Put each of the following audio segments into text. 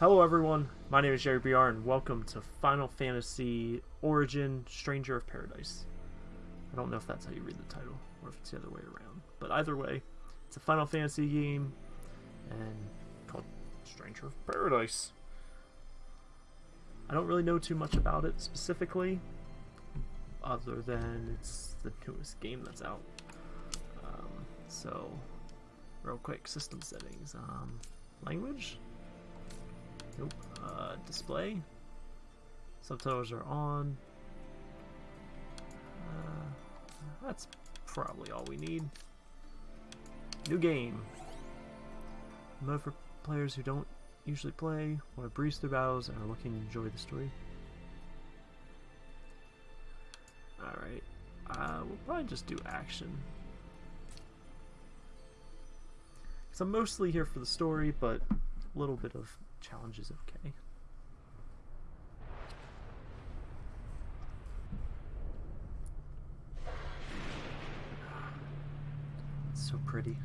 Hello everyone, my name is Jerry BR and welcome to Final Fantasy Origin Stranger of Paradise. I don't know if that's how you read the title, or if it's the other way around. But either way, it's a Final Fantasy game and called Stranger of Paradise. I don't really know too much about it specifically, other than it's the newest game that's out. Um, so, real quick, system settings. Um, language? Nope. Uh, display. Subtitles are on. Uh, that's probably all we need. New game. Mode for players who don't usually play, want to breeze through battles, and are looking to enjoy the story. Alright. Uh, we'll probably just do action. Because I'm mostly here for the story, but a little bit of challenge is okay. It's so pretty.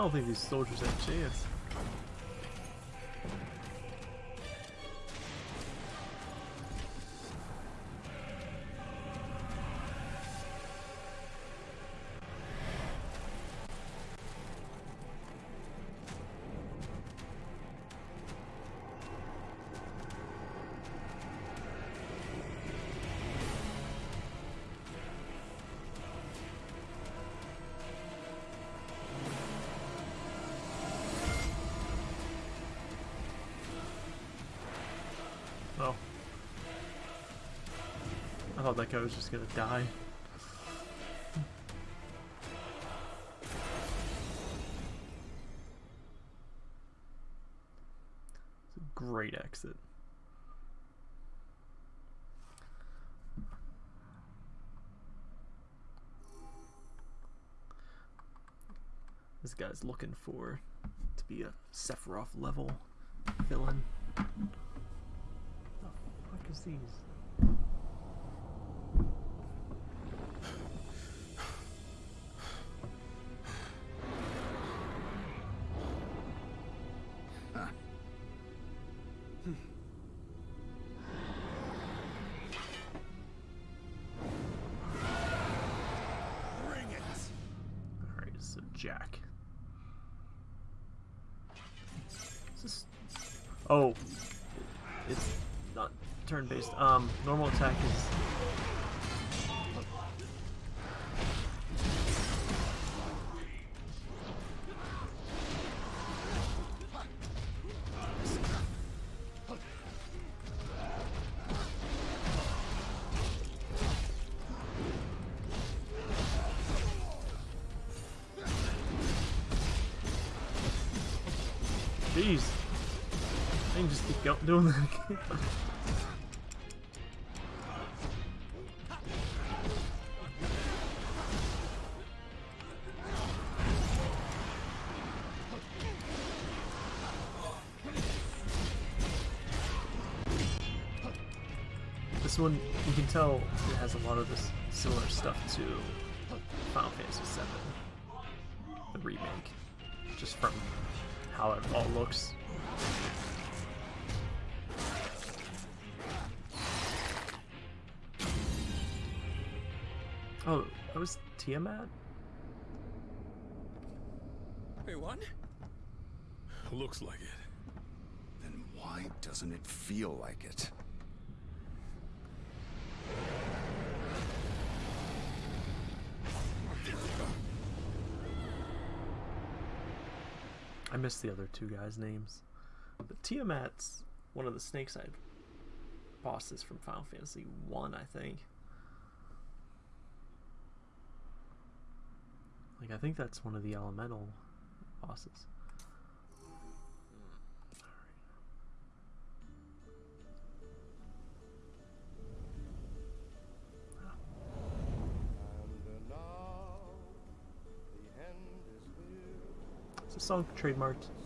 I don't think these soldiers have a chance. I thought that guy was just gonna die. Great exit. This guy's looking for to be a Sephiroth level villain. What The fuck is these? Oh. It's not turn-based. Um, normal attack is... tell it has a lot of this similar stuff to Final Fantasy VII, the remake, just from how it all looks. Oh, that was Tiamat? won. Looks like it. Then why doesn't it feel like it? I missed the other two guys' names. But Tiamat's one of the Snake Side bosses from Final Fantasy 1, I think. Like, I think that's one of the elemental bosses. Song trademarked.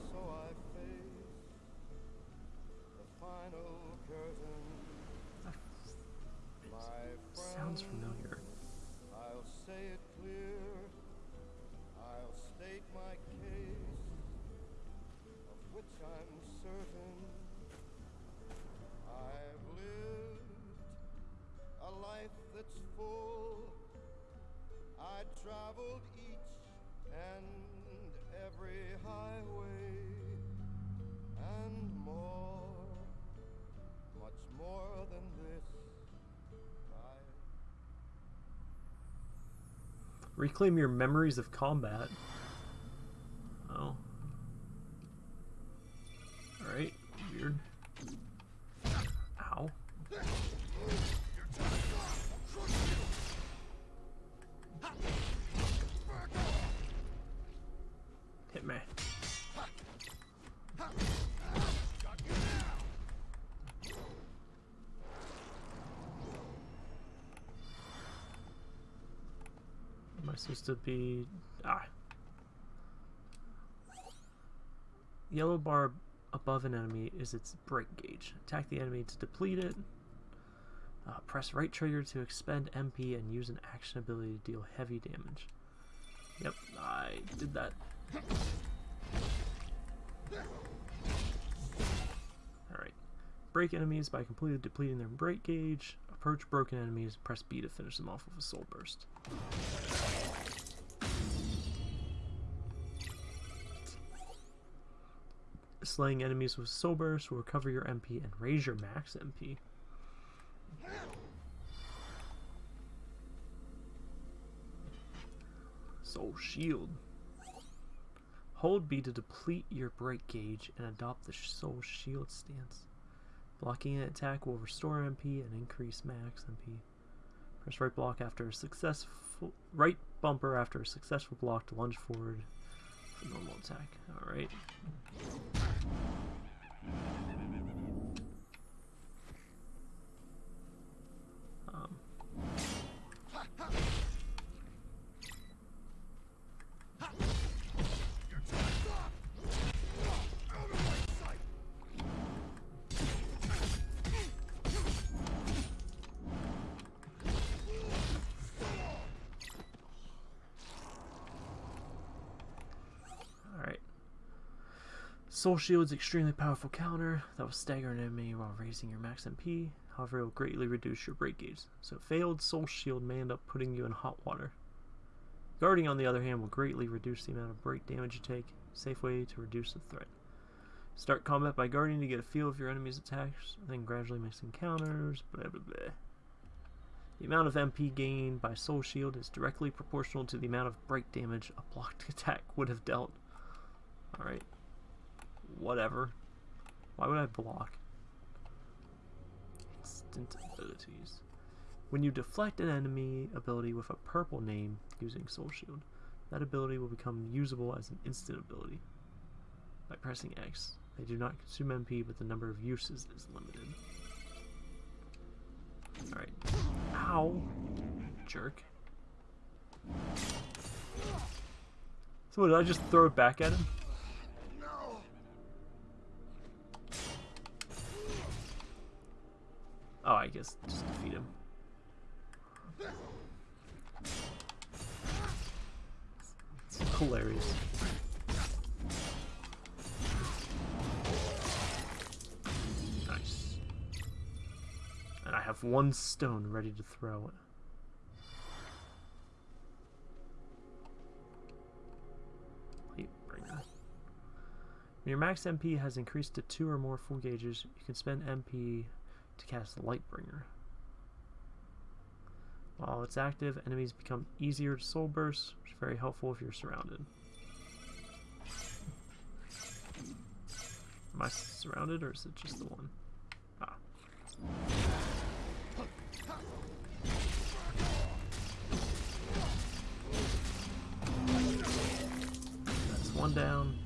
Reclaim your memories of combat. To be... Ah. Yellow bar above an enemy is its break gauge. Attack the enemy to deplete it. Uh, press right trigger to expend MP and use an action ability to deal heavy damage. Yep, I did that. Alright. Break enemies by completely depleting their break gauge. Approach broken enemies, press B to finish them off with a soul burst. Slaying enemies with soul burst will recover your MP and raise your max MP. Soul Shield. Hold B to deplete your break gauge and adopt the Soul Shield stance. Blocking an attack will restore MP and increase max MP. Press right block after a successful right bumper after a successful block to lunge forward for normal attack. Alright. Um, Alright. Soul Shield's extremely powerful counter that will stagger an enemy while raising your max MP. However, it will greatly reduce your break gauge. So failed Soul Shield may end up putting you in hot water. Guarding, on the other hand, will greatly reduce the amount of break damage you take. Safe way to reduce the threat. Start combat by guarding to get a feel of your enemy's attacks, then gradually mixing counters, blah blah blah. The amount of MP gained by Soul Shield is directly proportional to the amount of break damage a blocked attack would have dealt. Alright. Whatever. Why would I block? Instant abilities. When you deflect an enemy ability with a purple name using Soul Shield, that ability will become usable as an instant ability. By pressing X, they do not consume MP, but the number of uses is limited. Alright. Ow! Jerk. So did I just throw it back at him? Oh, I guess just defeat him. It's hilarious. Nice. And I have one stone ready to throw. When your max MP has increased to two or more full gauges, you can spend MP to cast Lightbringer. While it's active, enemies become easier to soul burst, which is very helpful if you're surrounded. Am I surrounded or is it just the one? Ah. That's one down.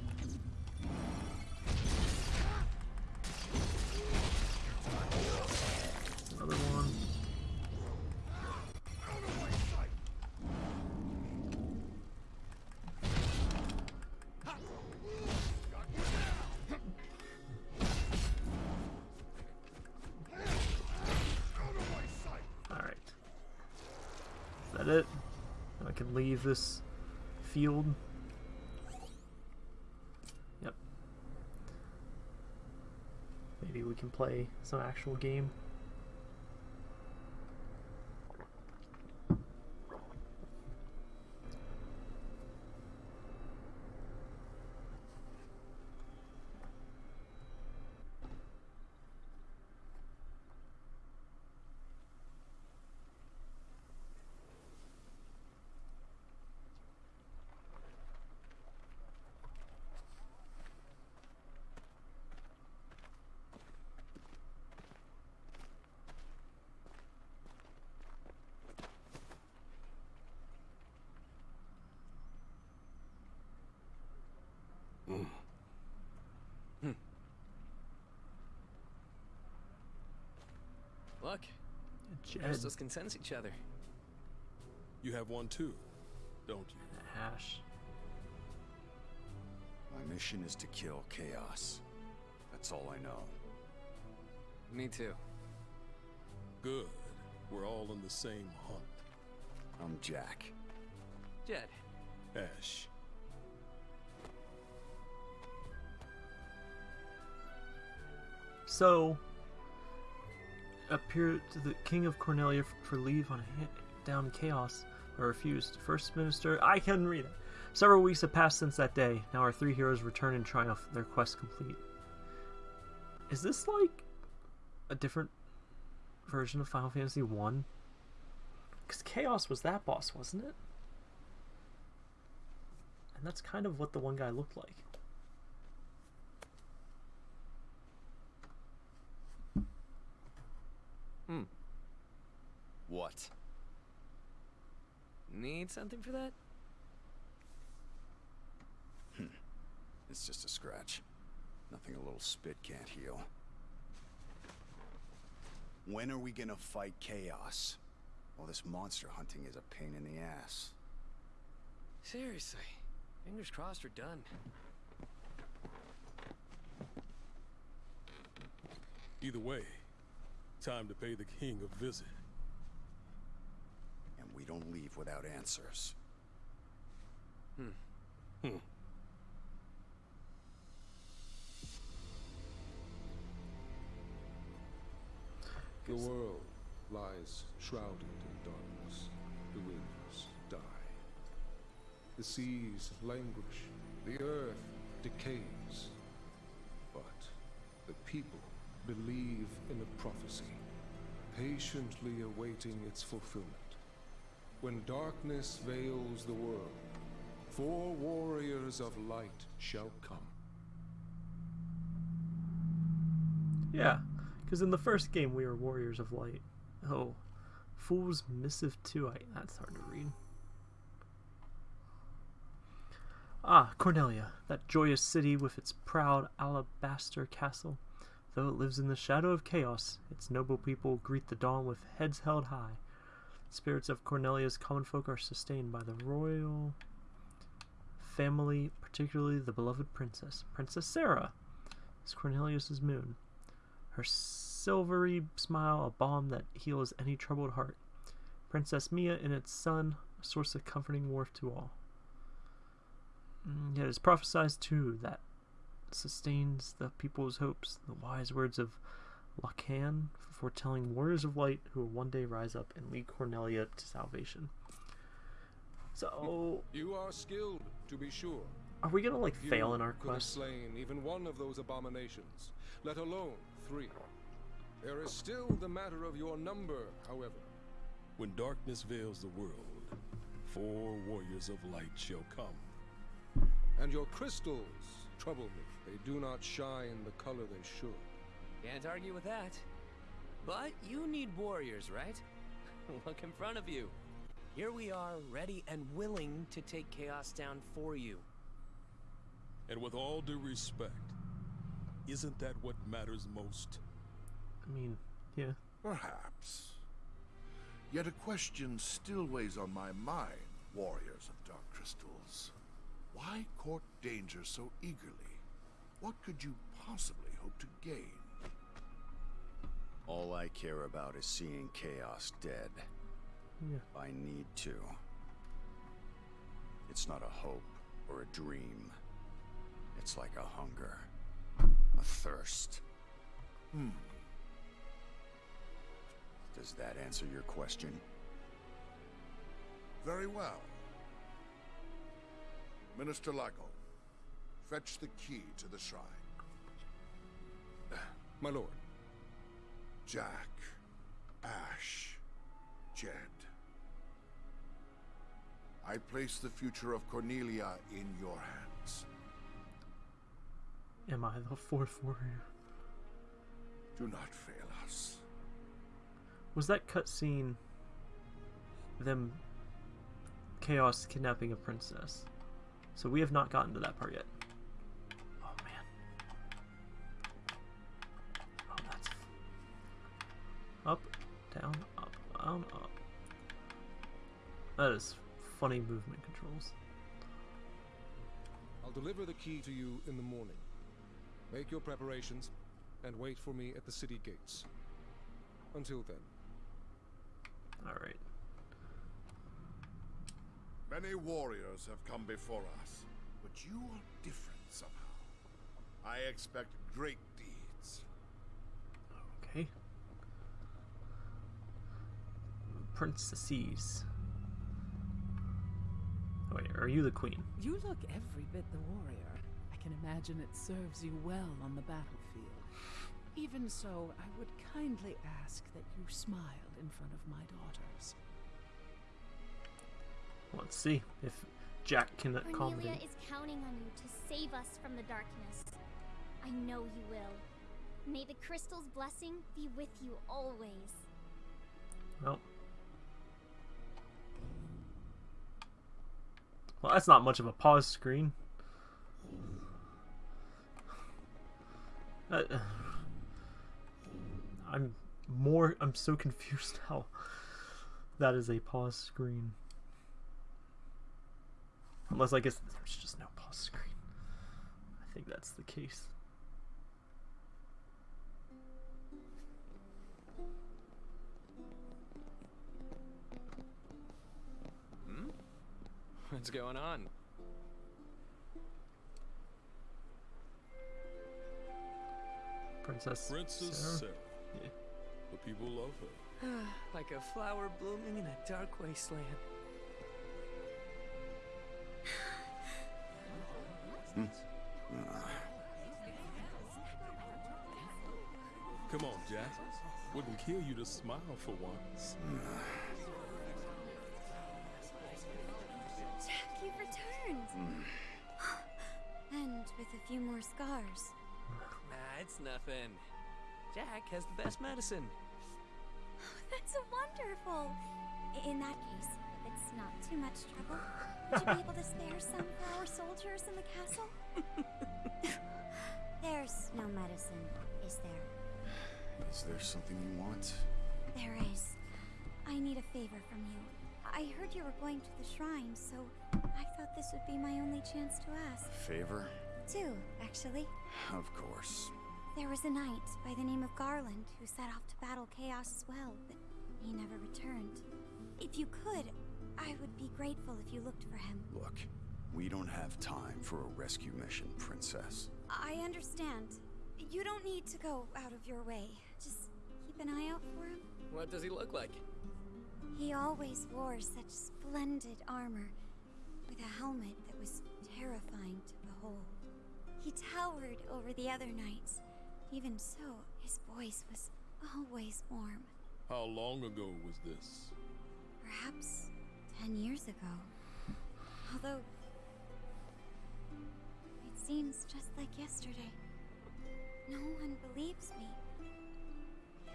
Leave this field. Yep. Maybe we can play some actual game. Look, Jed, Crystals can sense each other. You have one too, don't you? Ash. My mission is to kill Chaos. That's all I know. Me too. Good. We're all on the same hunt. I'm Jack. Jed, Ash. So, appeared to the King of Cornelia for leave on down chaos, or refused. First Minister, I can read it. Several weeks have passed since that day. Now our three heroes return in triumph, their quest complete. Is this like a different version of Final Fantasy One? Because Chaos was that boss, wasn't it? And that's kind of what the one guy looked like. Hmm. What? Need something for that? Hmm. It's just a scratch. Nothing a little spit can't heal. When are we gonna fight Chaos? Well, this monster hunting is a pain in the ass. Seriously. Fingers crossed we're done. Either way, time to pay the king a visit. And we don't leave without answers. Hmm. Hmm. The world lies shrouded in darkness. The winds die. The seas languish. The earth decays. But the people believe in a prophecy, patiently awaiting its fulfillment. When darkness veils the world, four warriors of light shall come. Yeah, because in the first game we were Warriors of Light. Oh, Fool's Missive 2. I, that's hard to read. Ah, Cornelia, that joyous city with its proud alabaster castle. Though it lives in the shadow of chaos, its noble people greet the dawn with heads held high. Spirits of Cornelia's common folk are sustained by the royal family, particularly the beloved princess. Princess Sarah is Cornelia's moon. Her silvery smile, a balm that heals any troubled heart. Princess Mia and its son, a source of comforting warmth to all. Mm, Yet it is prophesied too that sustains the people's hopes, the wise words of Lukahn, foretelling warriors of light who will one day rise up and lead Cornelia to salvation. So, You are skilled, to be sure, Are we gonna like You fail in our could have quest? slain even one of those abominations, let alone three. There is still the matter of your number, however. When darkness veils the world, four warriors of light shall come. And your crystals trouble me. They do not shine the color they should. Can't argue with that. But you need warriors, right? Look in front of you. Here we are, ready and willing to take Chaos down for you. And with all due respect, isn't that what matters most? I mean, yeah. Perhaps. Yet a question still weighs on my mind, warriors of Dark Crystals. Why court danger so eagerly? What could you possibly hope to gain? All I care about is seeing Chaos dead. Yeah. I need to. It's not a hope or a dream. It's like a hunger, a thirst. Hmm. Does that answer your question? Very well. Minister Lago, fetch the key to the shrine. My lord, Jack, Ash, Jed. I place the future of Cornelia in your hands. Am I the fourth warrior? Do not fail us. Was that cutscene them Chaos kidnapping a princess? So we have not gotten to that part yet. Down, up, down, up. That is funny movement controls. I'll deliver the key to you in the morning. Make your preparations and wait for me at the city gates. Until then, All right. Many warriors have come before us, but you are different somehow. I expect great deeds. Okay. Princesses. Oh, wait, are you the queen? You look every bit the warrior. I can imagine it serves you well on the battlefield. Even so, I would kindly ask that you smile in front of my daughters. Let's see if Jack can Cornelia accommodate. is counting on you to save us from the darkness. I know you will. May the crystal's blessing be with you always. Well. Well, that's not much of a pause screen. Uh, I'm more. I'm so confused how that is a pause screen. Unless I guess there's just no pause screen. I think that's the case. What's going on? Princess. Princess Sarah? Sarah. Yeah. The people love her. like a flower blooming in a dark wasteland. Hmm. Come on, Jack. Wouldn't kill you to smile for once. returned! Hmm. and with a few more scars. Nah, it's nothing. Jack has the best medicine. That's wonderful! In that case, if it's not too much trouble, would you be able to spare some for our soldiers in the castle? There's no medicine, is there? Is there something you want? There is. I need a favor from you. I heard you were going to the shrine, so I thought this would be my only chance to ask. Favor? Two, actually. Of course. There was a knight by the name of Garland who set off to battle Chaos as well, but he never returned. If you could, I would be grateful if you looked for him. Look, we don't have time for a rescue mission, Princess. I understand. You don't need to go out of your way. Just keep an eye out for him. What does he look like? He always wore such splendid armor, with a helmet that was terrifying to behold. He towered over the other knights. Even so, his voice was always warm. How long ago was this? Perhaps ten years ago. Although. It seems just like yesterday. No one believes me.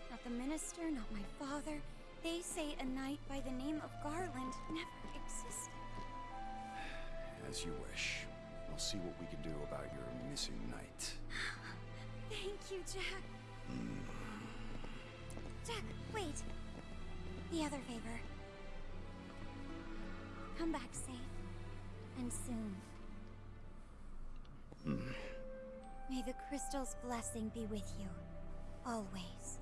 Not the minister, not my father. They say a knight by the name of Garland never existed. As you wish. We'll see what we can do about your missing knight. Thank you, Jack. Hmm. Jack, wait. The other favor. Come back safe. And soon. Hmm. May the crystal's blessing be with you. Always.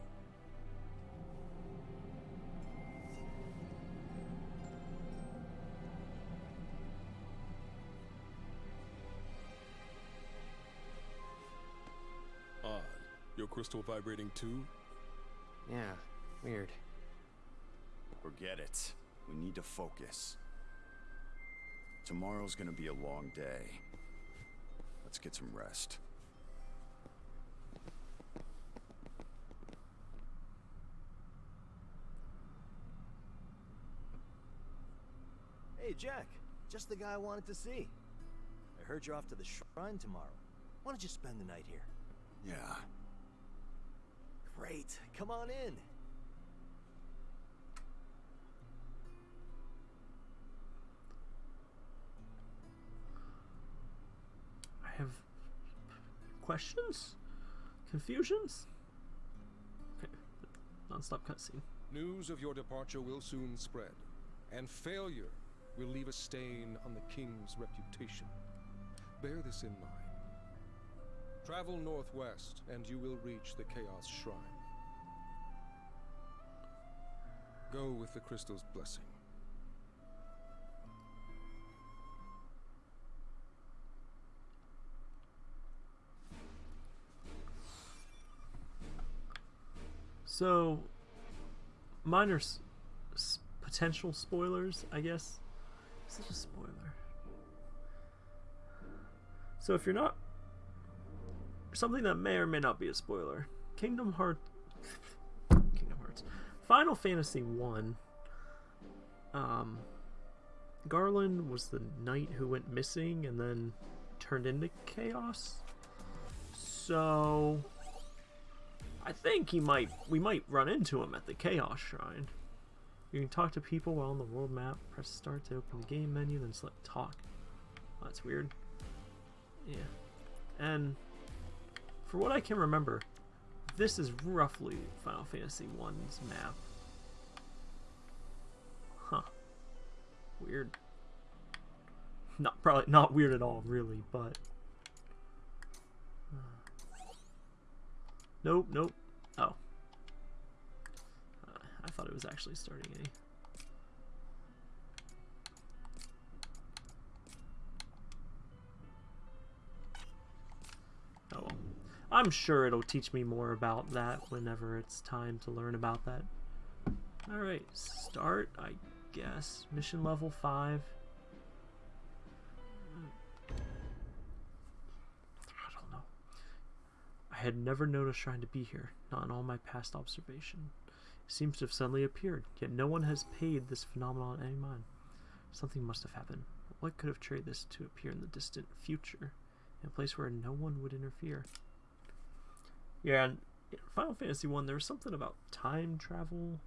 Your crystal vibrating too? Yeah, weird. Forget it. We need to focus. Tomorrow's gonna be a long day. Let's get some rest. Hey, Jack. Just the guy I wanted to see. I heard you're off to the shrine tomorrow. Why don't you spend the night here? Yeah. Great. Come on in. I have questions? Confusions? Okay. Non-stop cutscene. News of your departure will soon spread, and failure will leave a stain on the king's reputation. Bear this in mind. Travel northwest, and you will reach the Chaos Shrine. Go with the crystal's blessing. So, minor potential spoilers, I guess. Is it a spoiler? So, if you're not. Something that may or may not be a spoiler Kingdom Hearts. Kingdom Hearts. Final Fantasy 1. Um. Garland was the knight who went missing and then turned into chaos. So. I think he might. We might run into him at the Chaos Shrine. You can talk to people while on the world map. Press start to open the game menu, then select talk. Oh, that's weird. Yeah. And for what I can remember, this is roughly Final Fantasy 1's map. Huh. Weird. Not probably not weird at all, really, but. Nope, nope. Oh. Uh, I thought it was actually starting a. Oh well. I'm sure it'll teach me more about that whenever it's time to learn about that. Alright, start, I guess. Mission level 5. I don't know. I had never known a shrine to be here, not in all my past observation. It seems to have suddenly appeared, yet no one has paid this phenomenon any mind. Something must have happened. What could have triggered this to appear in the distant future, in a place where no one would interfere? Yeah, and in Final Fantasy One, there was something about time travel.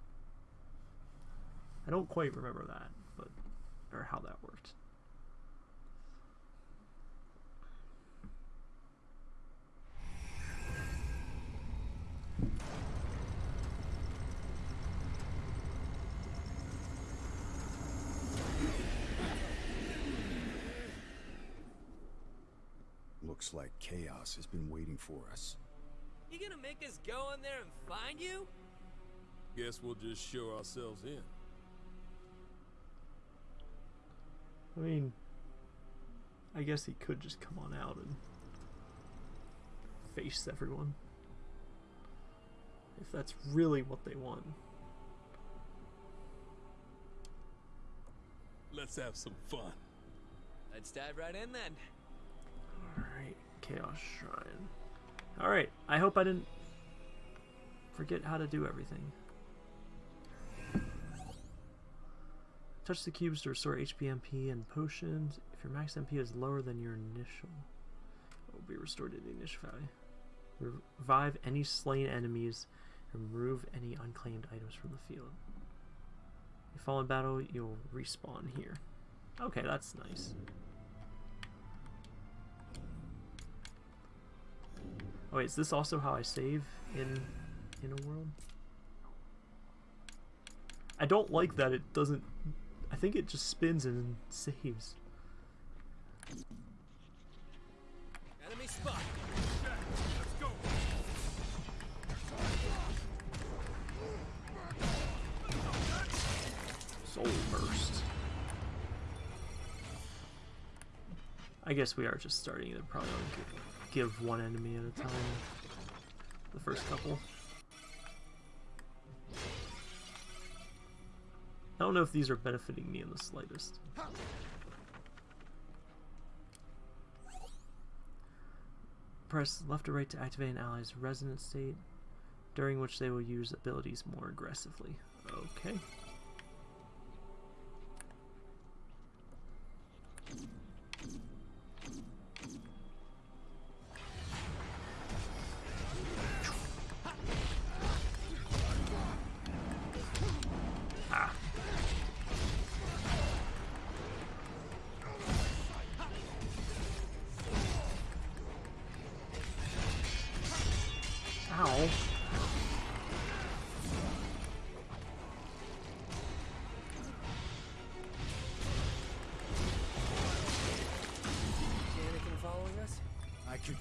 I don't quite remember that, but or how that worked. Looks like chaos has been waiting for us. You gonna make us go in there and find you? Guess we'll just show ourselves in. I mean, I guess he could just come on out and face everyone. If that's really what they want. Let's have some fun. Let's dive right in then. Alright, Chaos Shrine. Alright, I hope I didn't forget how to do everything. Touch the cubes to restore HP MP and potions. If your max MP is lower than your initial, it will be restored to the initial value. Revive any slain enemies and remove any unclaimed items from the field. If you fall in battle, you'll respawn here. Okay, that's nice. Oh wait, is this also how I save in in a world? I don't like that it doesn't I think it just spins and saves. Enemy spot. Let's go. Soul burst. I guess we are just starting probably only give, one enemy at a time. The first couple. I don't know if these are benefiting me in the slightest. Press left or right to activate an ally's resonance state, during which they will use abilities more aggressively. Okay.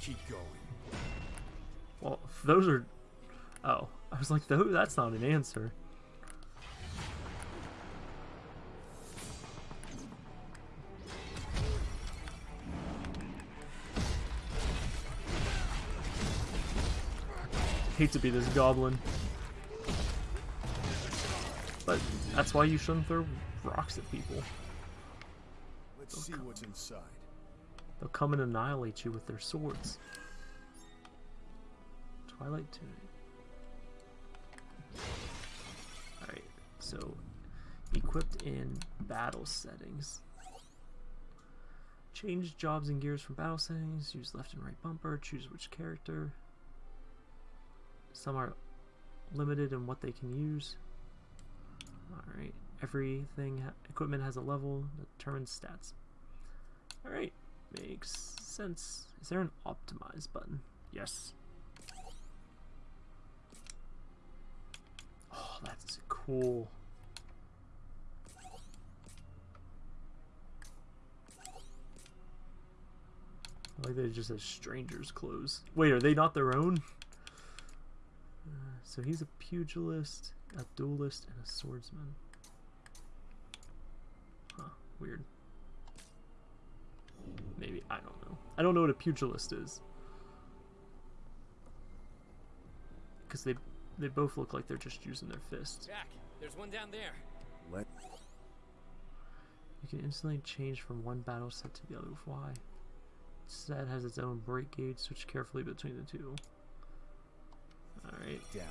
Keep going. Well, those are. Oh, I was like, that's not an answer. Hate to be this goblin. But that's why you shouldn't throw rocks at people. Let's oh, see what's inside. They'll come and annihilate you with their swords. Twilight Tunic. Alright, so equipped in battle settings. Change jobs and gears from battle settings. Use left and right bumper. Choose which character. Some are limited in what they can use. Alright, everything, ha equipment has a level that determines stats. Alright, makes sense. Is there an optimize button? Yes. Oh, that's cool. I like they just have strangers' clothes. Wait, are they not their own? Uh, so he's a pugilist, a duelist, and a swordsman. Huh, weird. Maybe, I don't know. I don't know what a pugilist is. Because they, they both look like they're just using their fists. Jack, there's one down there. Let You can instantly change from one battle set to the other with Y. Each set has its own break gauge, switch carefully between the two. Alright. down.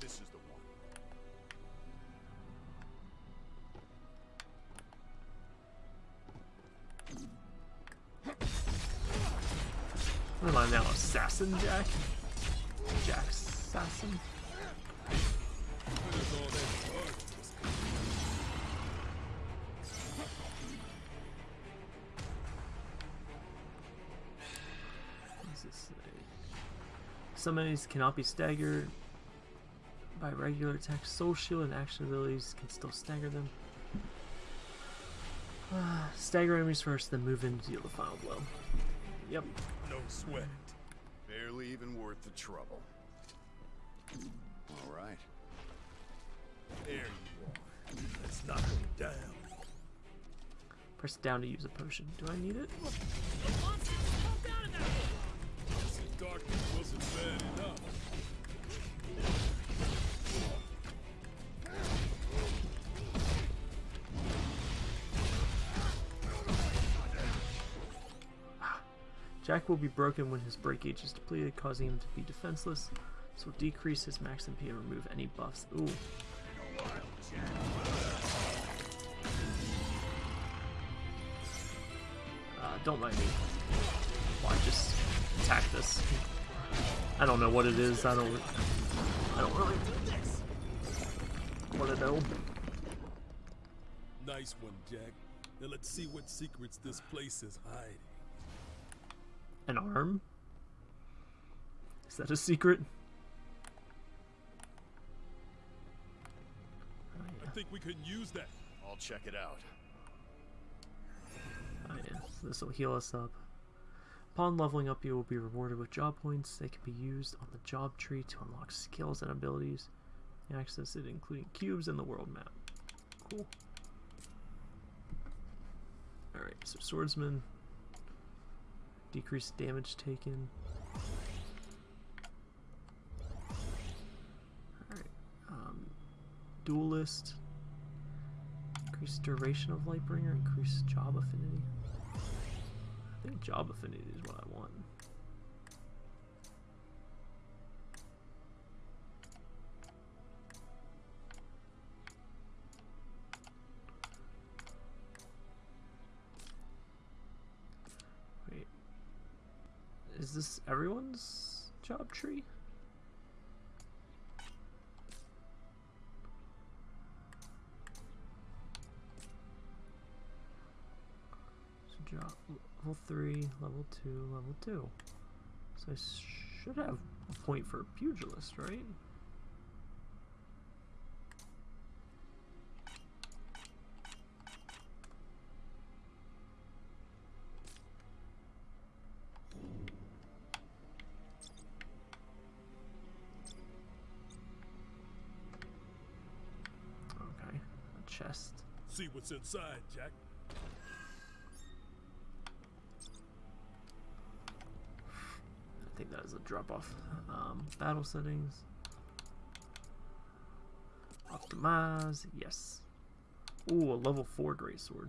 This is Assassin Jack? Jack Assassin? Some enemies cannot be staggered by regular attacks. Soul Shield and action abilities can still stagger them. Ah, stagger enemies first, then move in to deal the final blow. Yep. No sweat. Barely even worth the trouble. All right. There you are. Let's knock him down. Press down to use a potion. Do I need it? This darkness wasn't bad enough. Jack will be broken when his break gauge is depleted, causing him to be defenseless. Will decrease his max MP and remove any buffs. Ooh. Uh, don't mind me. Why just attack this? I don't know what it is. I don't. I don't really want to know. Nice one, Jack. Now let's see what secrets this place is hiding. An arm? Is that a secret? I think we could use that. I'll check it out. Oh yeah, so this will heal us up. Upon leveling up, you will be rewarded with job points. They can be used on the job tree to unlock skills and abilities. Access it, including cubes and the world map. Cool. Alright, so swordsman. Decreased damage taken. Alright. Um, duelist. Increased duration of Lightbringer, increased job affinity. I think job affinity is what I want. Is this everyone's job tree? So job level 3, level 2, level 2. So I should have a point for pugilist, right? Okay, a chest. Jack. I think that is a drop off. Um, battle settings. Optimize. Yes. Ooh, a level 4 greatsword.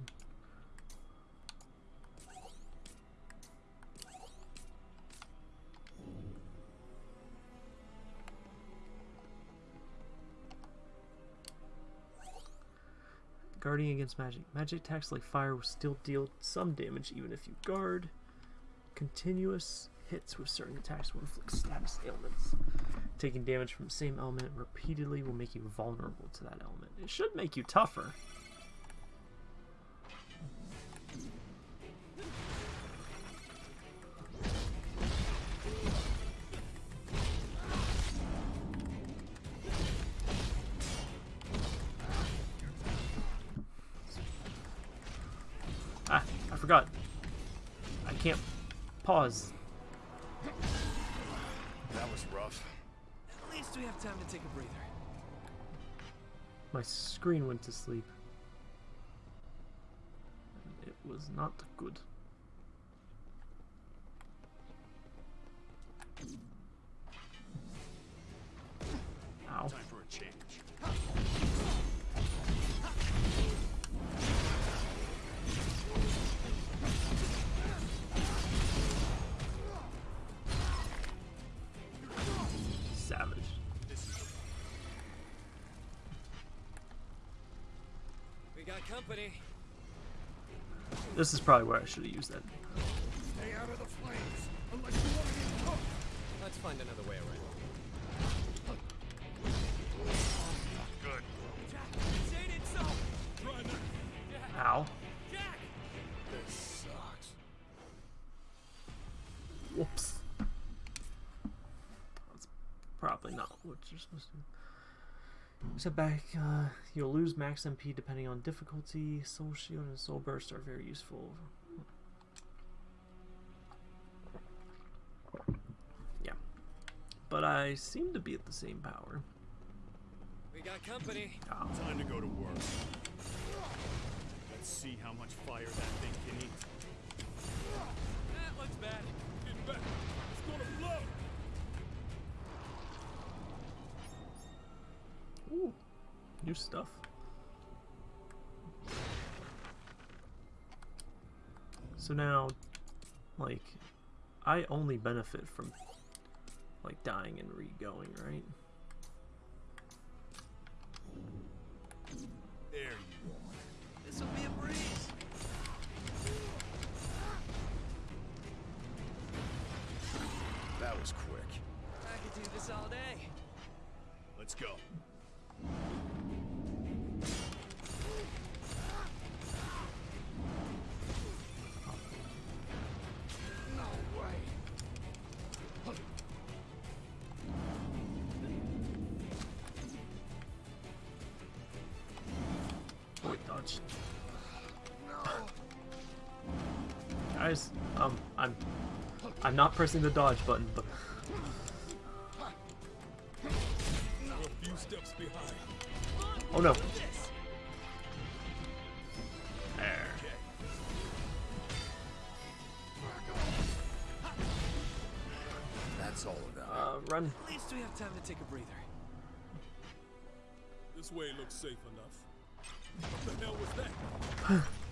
Guarding against magic. Magic attacks like fire will still deal some damage even if you guard. Continuous hits with certain attacks will inflict status ailments. Taking damage from the same element repeatedly will make you vulnerable to that element. It should make you tougher. To sleep. It was not good. Company. This is probably where I should have used that. Stay out of the flames, unless you want to get cooked. Let's find another way around. Good. Say it so. Ow. Jack. This sucks. Whoops. That's probably not what you're supposed to do. Step back, uh, you'll lose max MP depending on difficulty. Soul Shield and Soul Burst are very useful. Yeah. But I seem to be at the same power. We got company. Ow. Time to go to work. Let's see how much fire that thing can eat. That looks bad. Ooh, new stuff. So now, like, I only benefit from like dying and re-going, right? There you are. This will be a breeze. That was quick. I could do this all day. Let's go. I'm not pressing the dodge button, but We're a few steps behind. oh no. There. That's all of them. Uh, run. At least we have time to take a breather. This way looks safe enough. What the hell was that?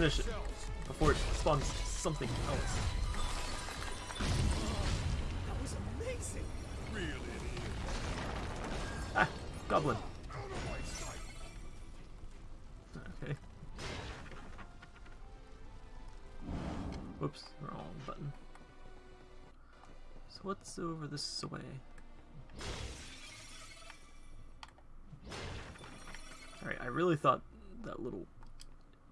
finish it before it spawns something else. That was amazing. Really it is. Ah, goblin. Okay. Whoops, wrong button. So what's over this way? Alright, I really thought that little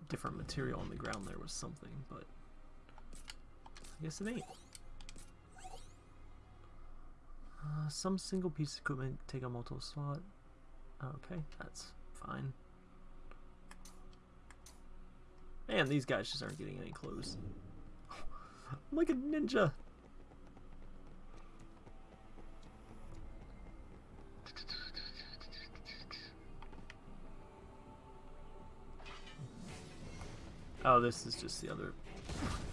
different material on the ground there was something, but I guess it ain't. Uh, some single piece of equipment take a multiple slot. Okay, that's fine. Man, these guys just aren't getting any close. I'm like a ninja. Oh, this is just the other.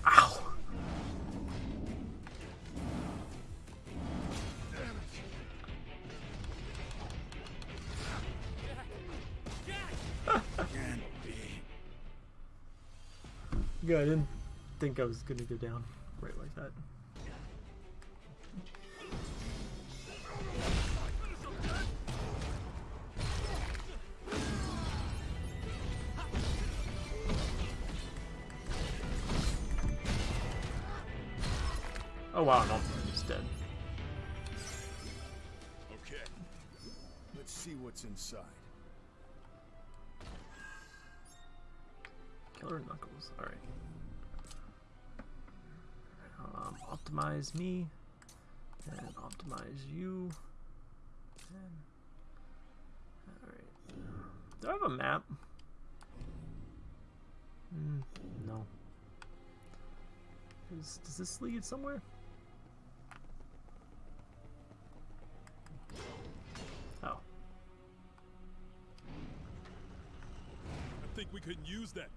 Ow! Good, I didn't think I was gonna go down right like that. Inside. Killer Knuckles, alright. Um, optimize me, and optimize you. Alright. Do I have a map? Mm, no. Is, does this lead somewhere? Think we could use that.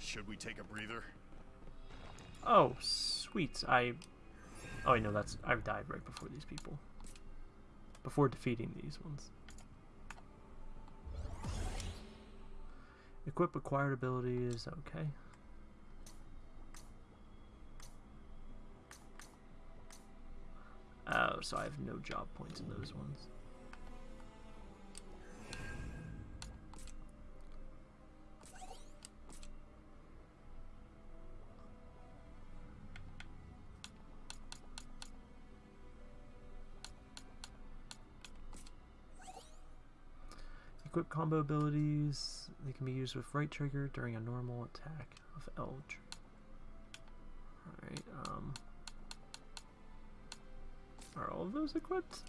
Should we take a breather? Oh, sweet. I. Oh, I know that's. I've died right before these people. Before defeating these ones. Equip acquired abilities. Okay. Oh, so I have no job points in those ones. Combo abilities. They can be used with right trigger during a normal attack of Eldritch. Alright, um. Are all of those equipped?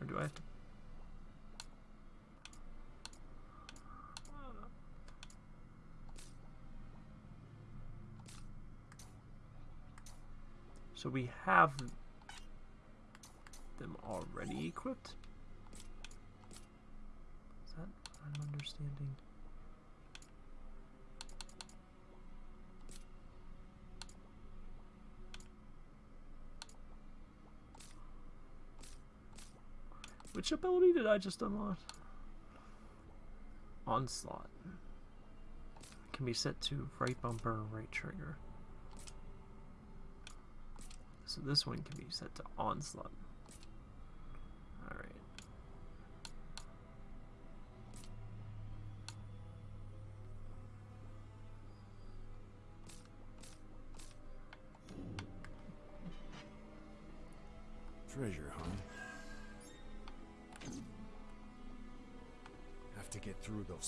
Or do I have to. So we have them already equipped? Is that what I'm understanding? Which ability did I just unlock? Onslaught. Can be set to right bumper, right trigger. So this one can be set to onslaught.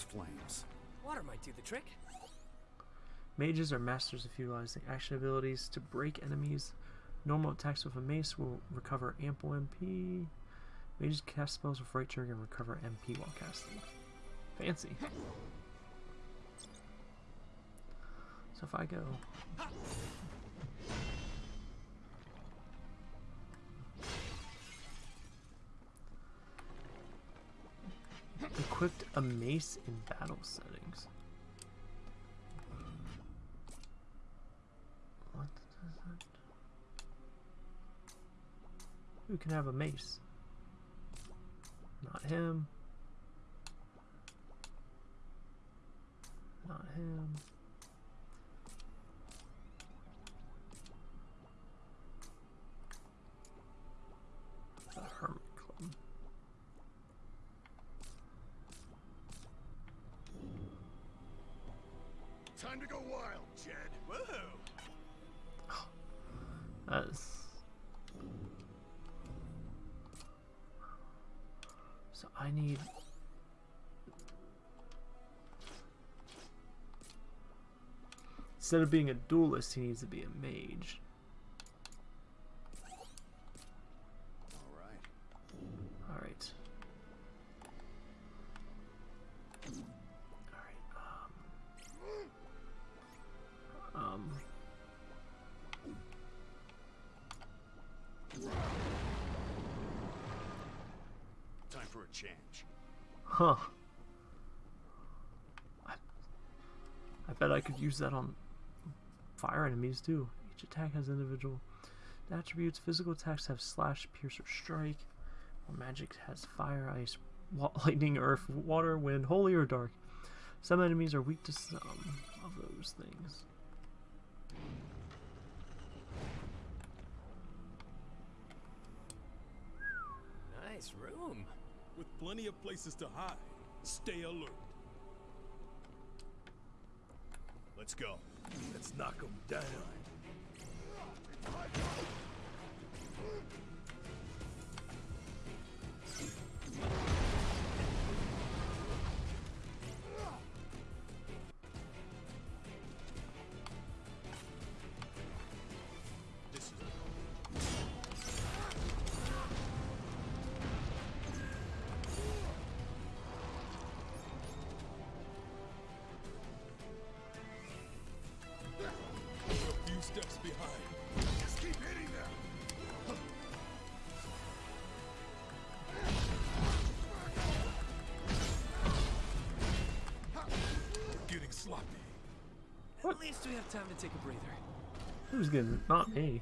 Flames. Water might do the trick. Mages are masters of utilizing action abilities to break enemies. Normal attacks with a mace will recover ample MP. Mages cast spells with right trigger and recover MP while casting. Fancy. So if I go equipped a mace in battle settings. What is that? Who can have a mace? Not him. Not him. Instead of being a duelist, he needs to be a mage. All right. All right. All right. Um. Um. Time for a change. Huh. I, I bet I could use that on fire enemies too. Each attack has individual attributes. Physical attacks have slash, pierce, or strike. While magic has fire, ice, lightning, earth, water, wind, holy, or dark. Some enemies are weak to some of those things. Nice room. With plenty of places to hide. Stay alert. Let's go. Let's knock them down. At least we have time to take a breather. Who's getting not me?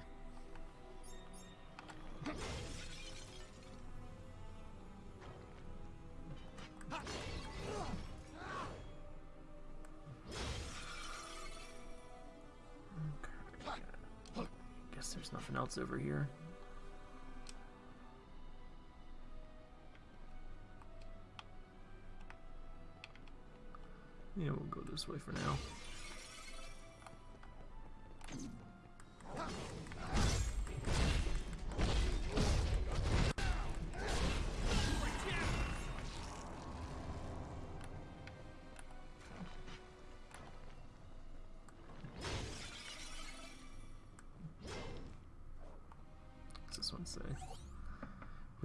Guess there's nothing else over here. Yeah, we'll go this way for now.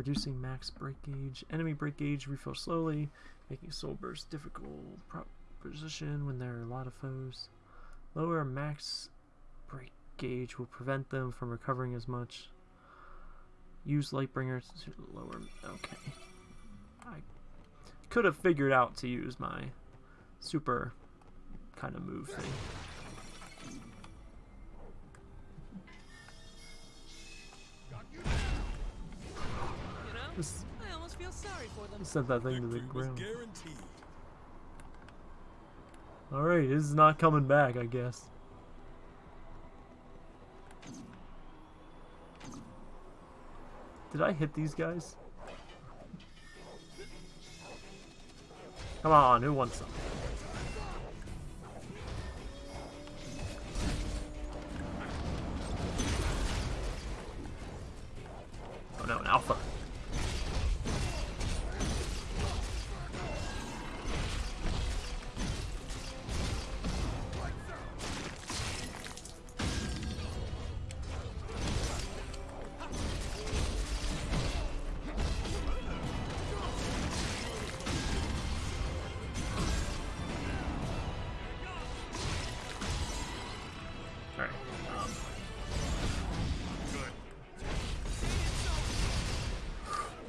Reducing max break gauge. Enemy break gauge refill slowly, making soul burst difficult proposition when there are a lot of foes. Lower max break gauge will prevent them from recovering as much. Use Lightbringer to lower. Okay. I could have figured out to use my super kind of move thing. Just I almost feel sorry for them. sent that thing to the Victory ground. Alright, this is not coming back, I guess. Did I hit these guys? Come on, who wants some?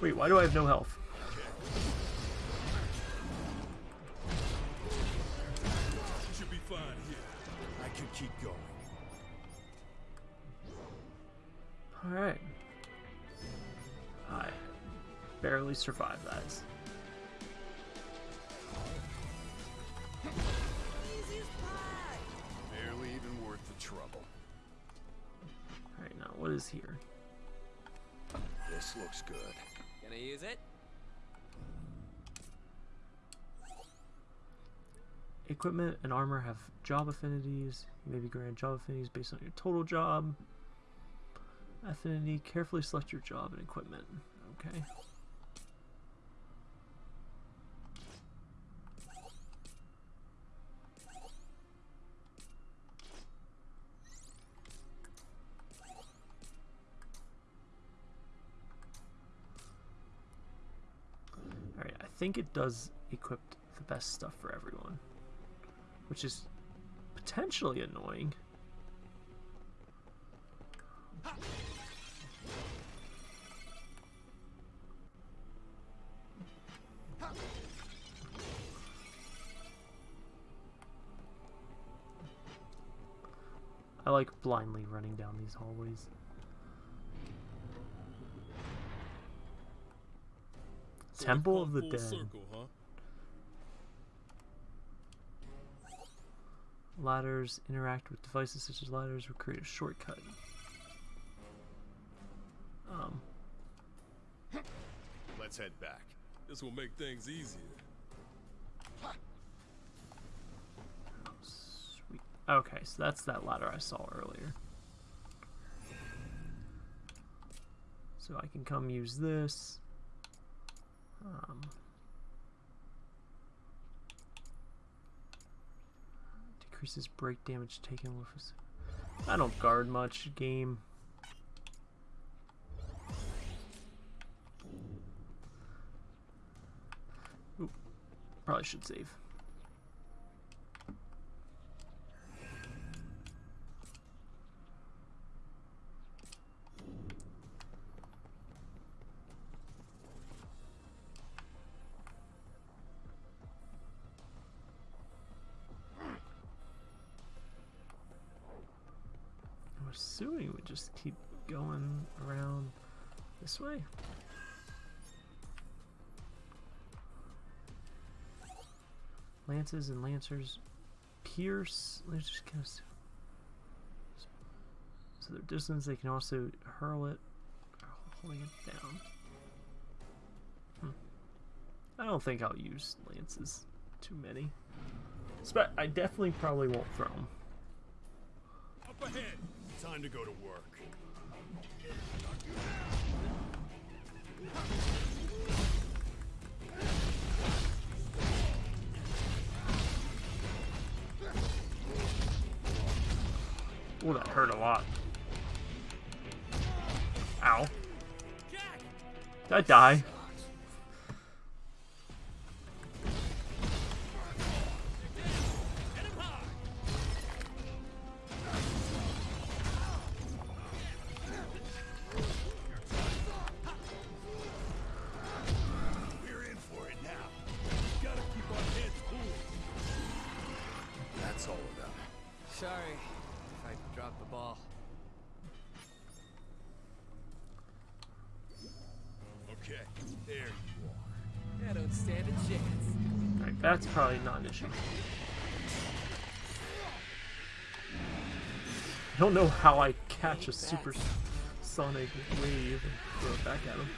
Wait, why do I have no health? Should be fine here. I could keep going. Alright. I barely survived that. Barely even worth the trouble. Alright, now what is here? This looks good. Gonna use it? Equipment and armor have job affinities. You may be granted job affinities based on your total job. Affinity, carefully select your job and equipment. Okay. Alright, I think it does equip the best stuff for everyone. Which is potentially annoying. I like blindly running down these hallways. So we Temple of the Dead. Circle, huh? Ladders interact with devices such as ladders will create a shortcut. Um, Let's head back. This will make things easier. sweet. Okay, so that's that ladder I saw earlier. So I can come use this. Um, decreases break damage taken with. us. I don't guard much game. Oop, probably should save. Assuming we just keep going around this way. Lances and lancers pierce. Just kind of. So their distance, they can also hurl it, holding it down. Hmm. I don't think I'll use lances too many. Spe- I definitely probably won't throw them. Up ahead. Time to go to work. Oh, that hurt a lot. Ow. Did I die? Don't know how I catch a super sonic wave and throw it back at him.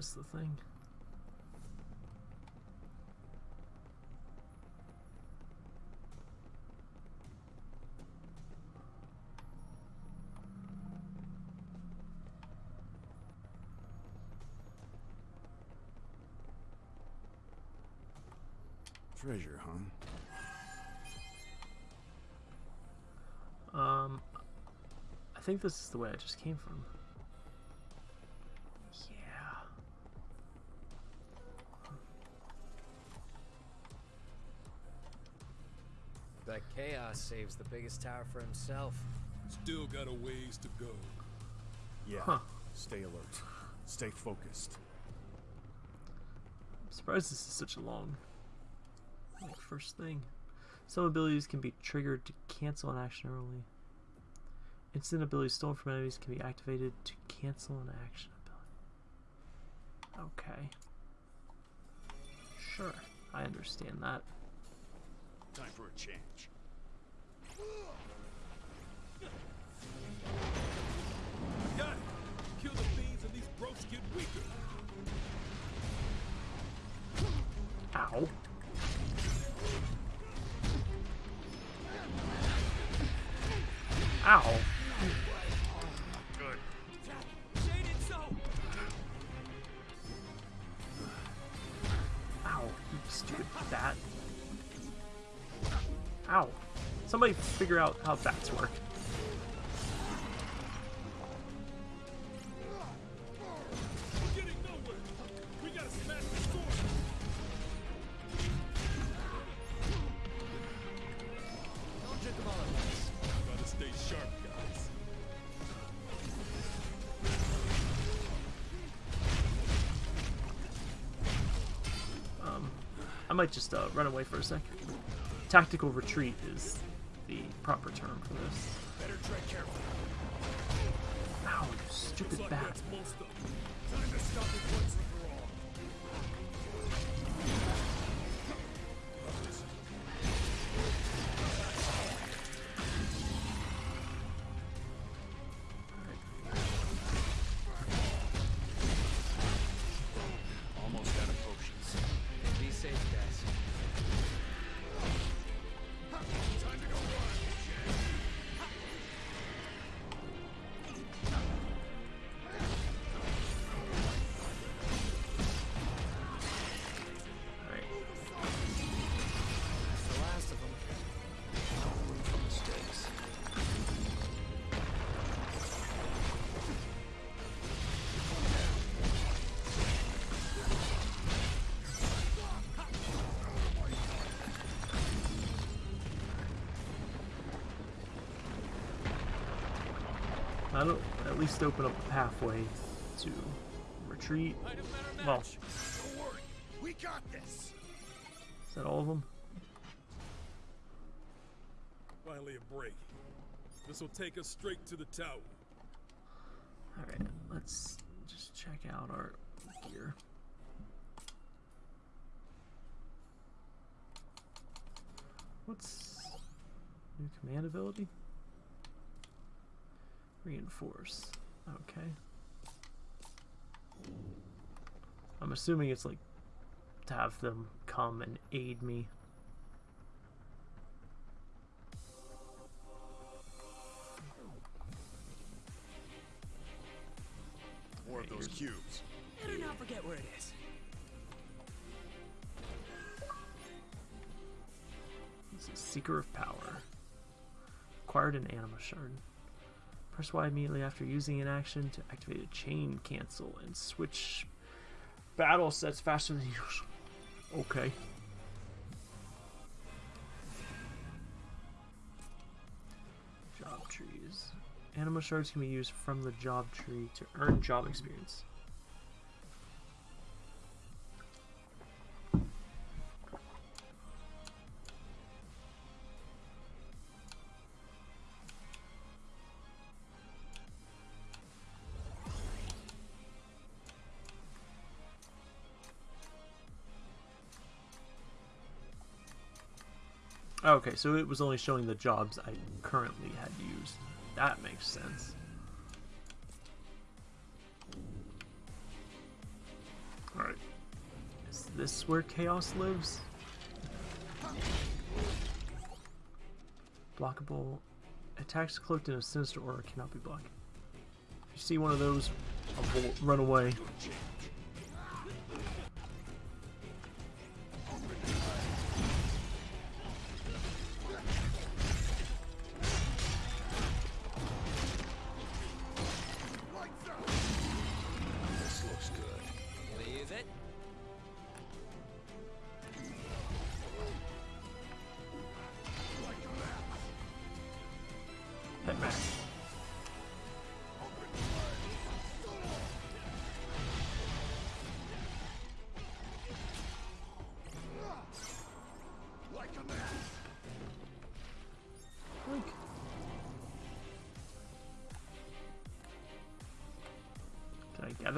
The thing. Treasure, huh? Um, I think this is the way I just came from. Saves the biggest tower for himself. Still got a ways to go. Yeah. Huh. Stay alert. Stay focused. I'm surprised this is such a long like first thing. Some abilities can be triggered to cancel an action early. Instant abilities stolen from enemies can be activated to cancel an action ability. Okay. Sure, I understand that. Time for a change. Kill the fiends and these brokes get weaker. Ow. Ow. Somebody figure out how bats work. Um, I might just uh, run away for a sec. Tactical retreat is proper term for this. Better tread carefully. Ow, stupid like bat. Least open up a pathway to retreat. Well, is Don't worry. We got this. that all of them? Finally a break. This will take us straight to the tower. Alright, let's just check out our gear. What's new command ability? Reinforce. Okay. I'm assuming it's like to have them come and aid me. More of those cubes. Better not forget where it is. This is Seeker of Power. Acquired an Anima Shard. Press Y immediately after using an action to activate a chain cancel and switch battle sets faster than usual. Okay. Job trees. Anima shards can be used from the job tree to earn job experience. Okay, so it was only showing the jobs I currently had used. That makes sense. Alright. Is this where Chaos lives? Blockable. Attacks cloaked in a sinister aura cannot be blocked. If you see one of those, run away.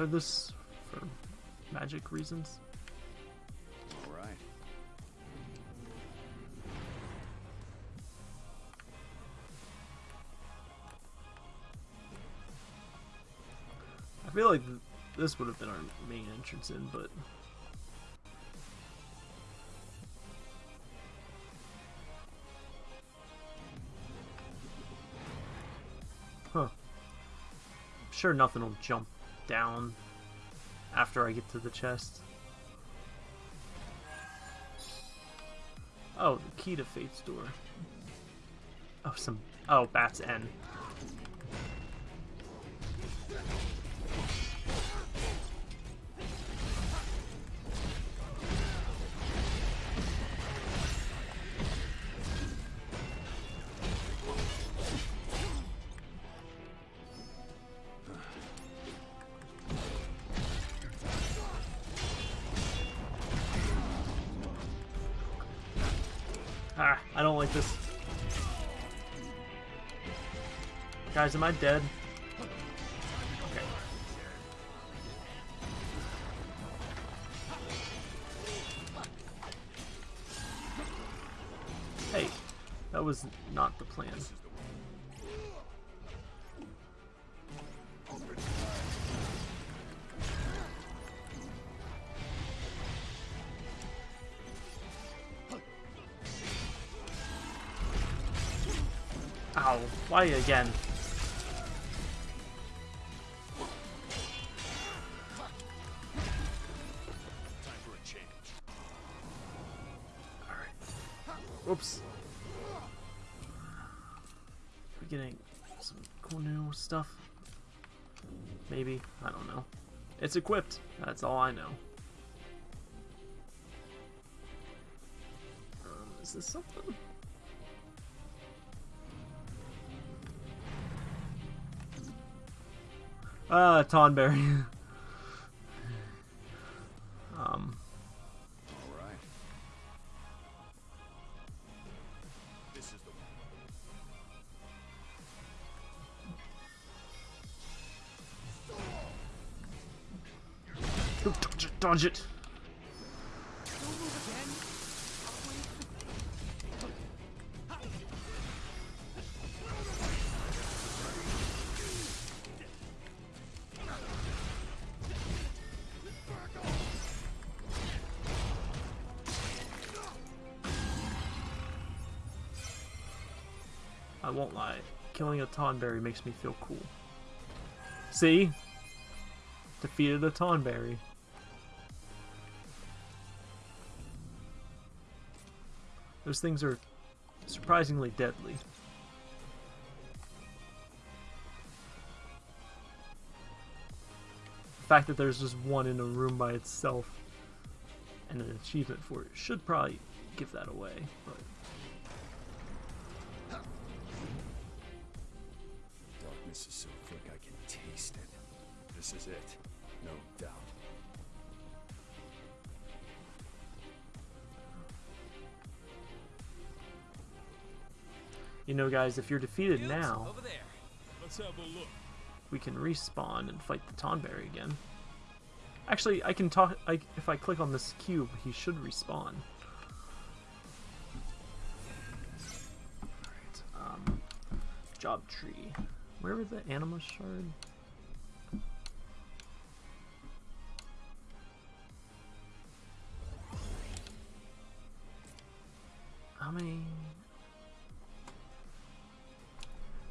Gather this for magic reasons? All right. I feel like th- this would have been our main entrance in, but huh. I'm sure nothing will jump down after I get to the chest. Oh, the key to Fate's door. Oh, some. Oh, Bat's N. Guys, am I dead? Okay. Hey, that was not the plan. Ow, why again? It's equipped. That's all I know. Um, is this something? Ah, Tonberry. it. I won't lie. Killing a Tonberry makes me feel cool. See? Defeated a Tonberry. Those things are surprisingly deadly. The fact that there's just one in a room by itself and an achievement for it should probably give that away, but Darkness is so thick I can taste it. This is it, you know guys, if you're defeated now, Over there. Let's have a look. we can respawn and fight the Tonberry again. Actually, I can talk. I, if I click on this cube, he should respawn. Alright, um, job tree. Where was the anima shard? How many?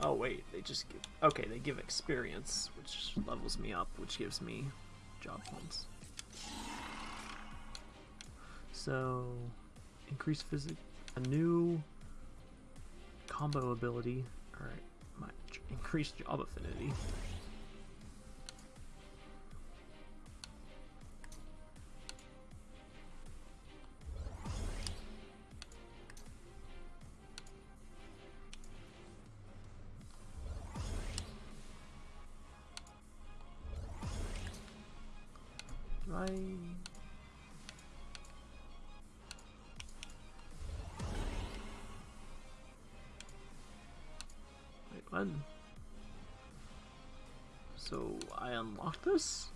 Oh wait, they just give. Okay, they give experience, which levels me up, which gives me job points. So, increase physic, a new combo ability. All right, my increased job affinity. I this?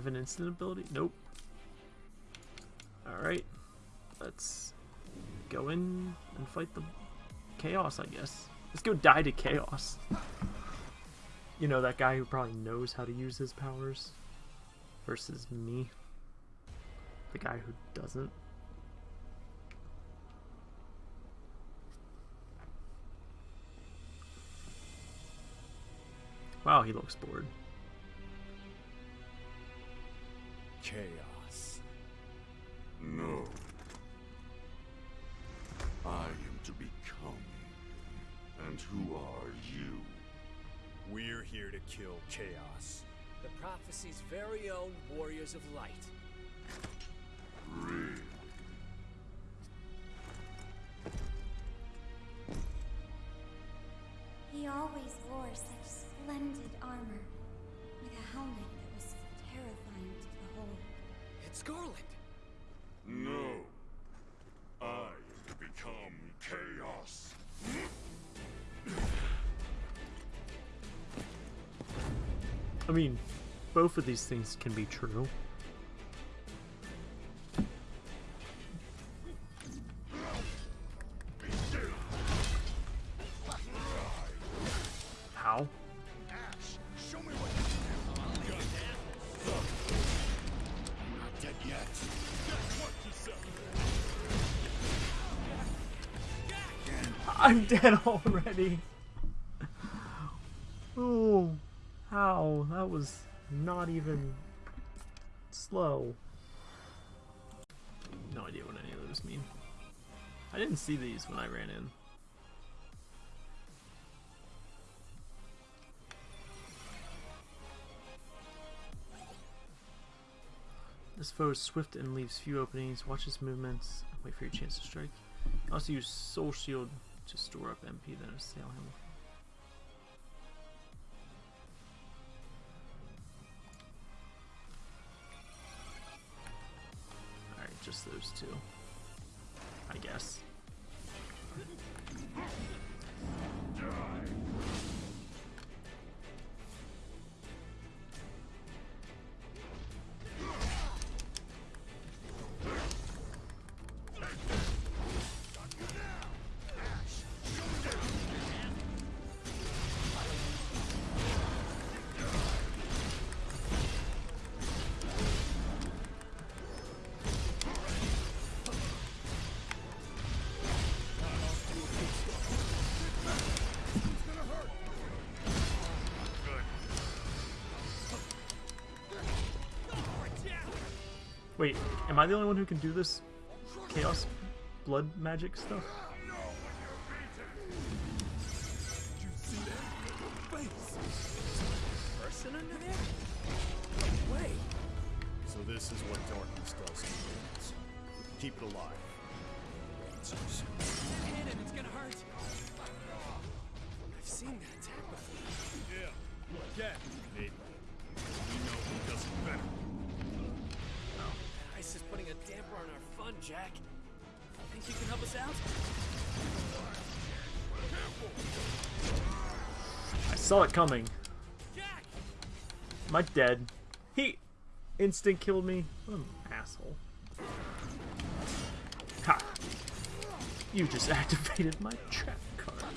Have an instant ability? Nope. Alright. Let's go in and fight the chaos, I guess. Let's go die to chaos. You know, that guy who probably knows how to use his powers versus me. The guy who doesn't. Wow, he looks bored. Chaos. No. I am to become. And who are you? We're here to kill Chaos. The prophecy's very own Warriors of Light. Really? I mean, both of these things can be true. How? I'm dead already. See these when I ran in. This foe is swift and leaves few openings. Watch his movements. Wait for your chance to strike. Also use Soul Shield to store up MP, then assail him. Alright, just those two. I guess. Wait, am I the only one who can do this chaos blood magic stuff? Coming. Am I dead? He instant killed me. What an asshole. Ha! You just activated my trap card.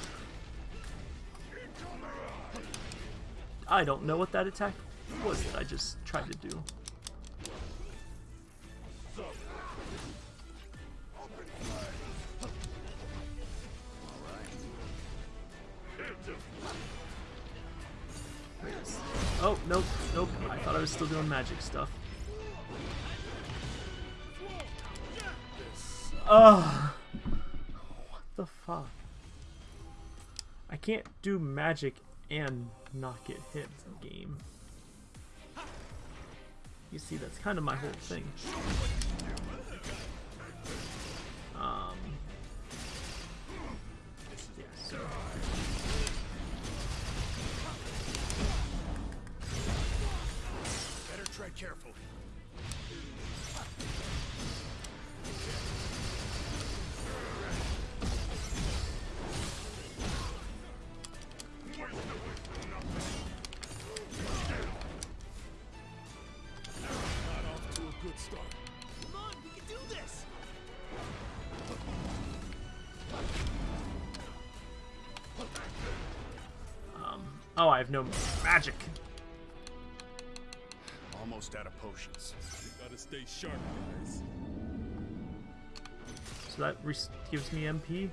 I don't know what that attack was that I just tried to do. Doing magic stuff. Ugh. What the fuck? I can't do magic and not get hit in the game. You see, that's kind of my whole thing. I have no magic. Almost out of potions. We gotta stay sharp, guys. So that gives me MP.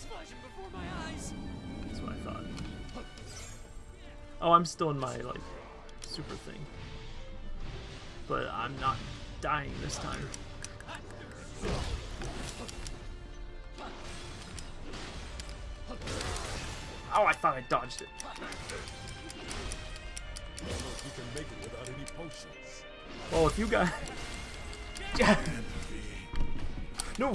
Is flashing before my eyes. That's what I thought. Oh, I'm still in my like super thing, but I'm not dying this time. Oh, I thought I dodged it. Well, if you guys. no!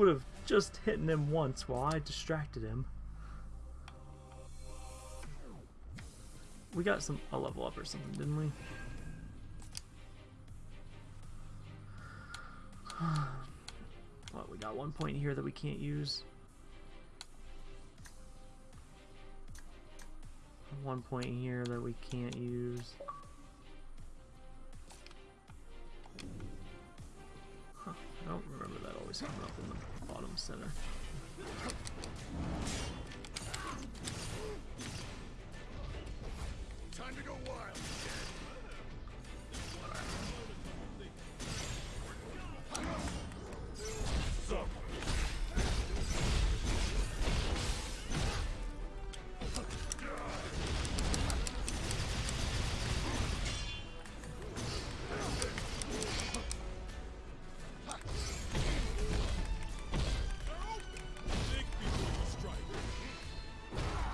Would have just hit him once while I distracted him. We got some a level up or something, didn't we? What, we got one point here that we can't use. One point here that we can't use.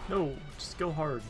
No, just go hard.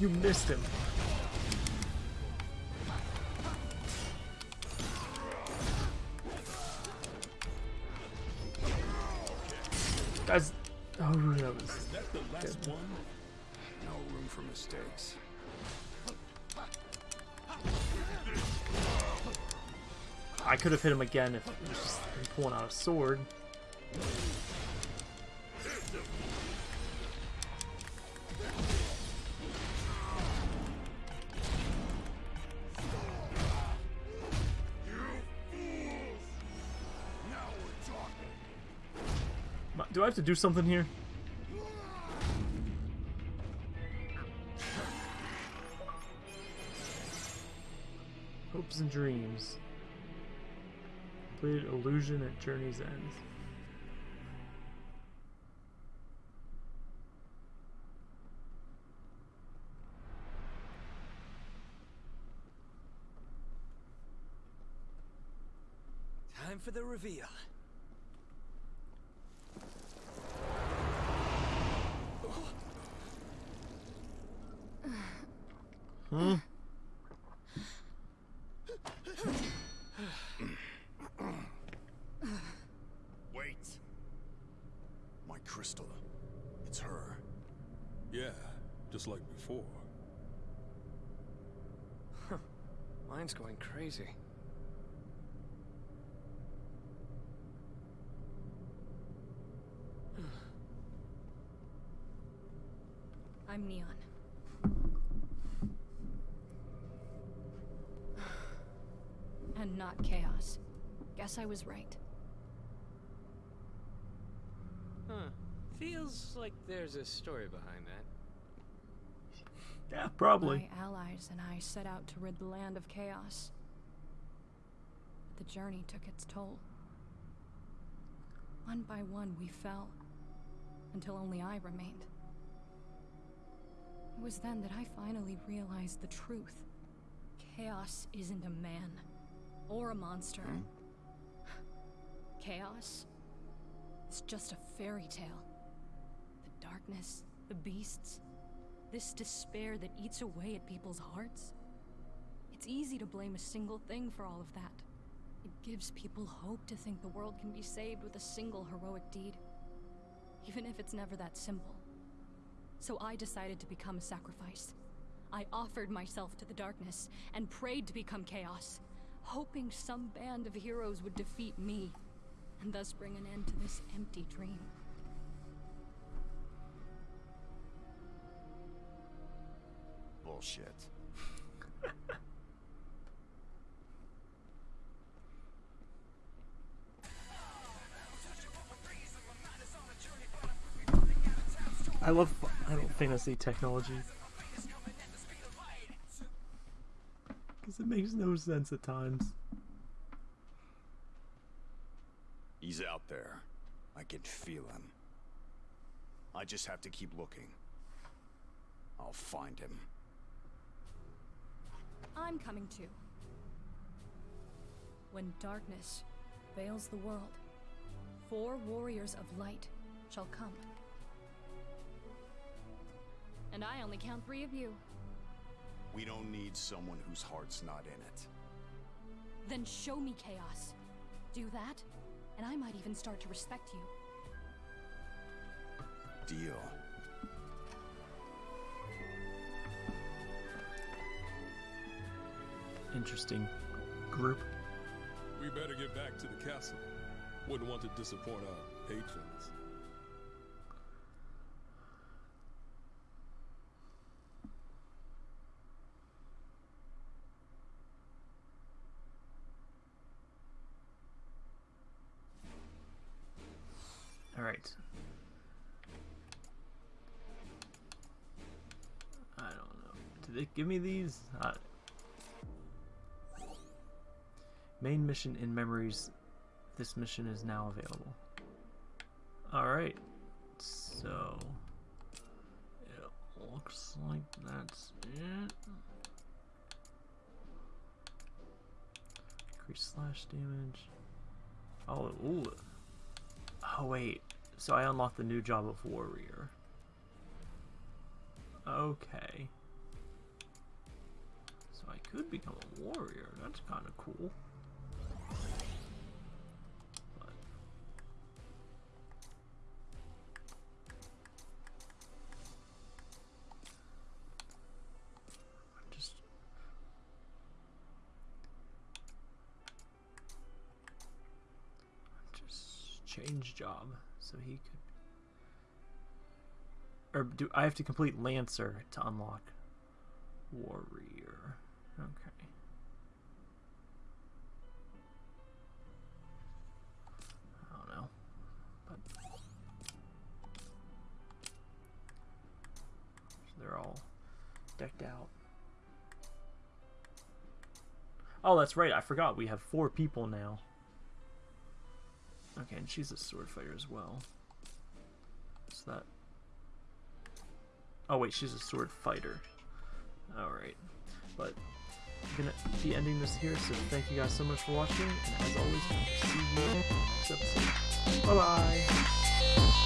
You missed him. That's. Oh, that was. Is that the last one? No room for mistakes. I could have hit him again if he was just pulling out a sword. To do something here? Hopes and dreams. Completed illusion at journey's end. Time for the reveal. Huh? Wait. My crystal. It's her. Yeah, just like before. Mine's going crazy. I'm Neon. and not Chaos. Guess I was right. Huh. Feels like there's a story behind that. Yeah, probably. My allies and I set out to rid the land of chaos. But the journey took its toll. One by one, we fell, until only I remained. It was then that I finally realized the truth. Chaos isn't a man, or a monster. Hmm? Chaos is just a fairy tale. The darkness, the beasts, this despair that eats away at people's hearts. It's easy to blame a single thing for all of that. It gives people hope to think the world can be saved with a single heroic deed, even if it's never that simple. So I decided to become a sacrifice. I offered myself to the darkness and prayed to become chaos, hoping some band of heroes would defeat me and thus bring an end to this empty dream. Bullshit. I love Final Fantasy technology. Because it makes no sense at times. He's out there. I can feel him. I just have to keep looking. I'll find him. I'm coming too. When darkness veils the world, four warriors of light shall come. And I only count three of you. We don't need someone whose heart's not in it. Then show me chaos. Do that, and I might even start to respect you. Deal. Interesting group. We better get back to the castle. Wouldn't want to disappoint our patrons. Give me these. Uh, main mission in memories. This mission is now available. Alright. So... It looks like that's it. Increase slash damage. Oh, ooh. Oh, wait. So I unlocked the new job of warrior. Okay. I could become a warrior. That's kind of cool. But just just change job so he could or do I have to complete Lancer to unlock Warrior? They're all decked out. Oh, that's right. I forgot we have four people now. Okay, and she's a sword fighter as well. What's that? Oh wait, she's a sword fighter. Alright. But I'm gonna be ending this here, so thank you guys so much for watching, and as always, see you next episode. Bye bye!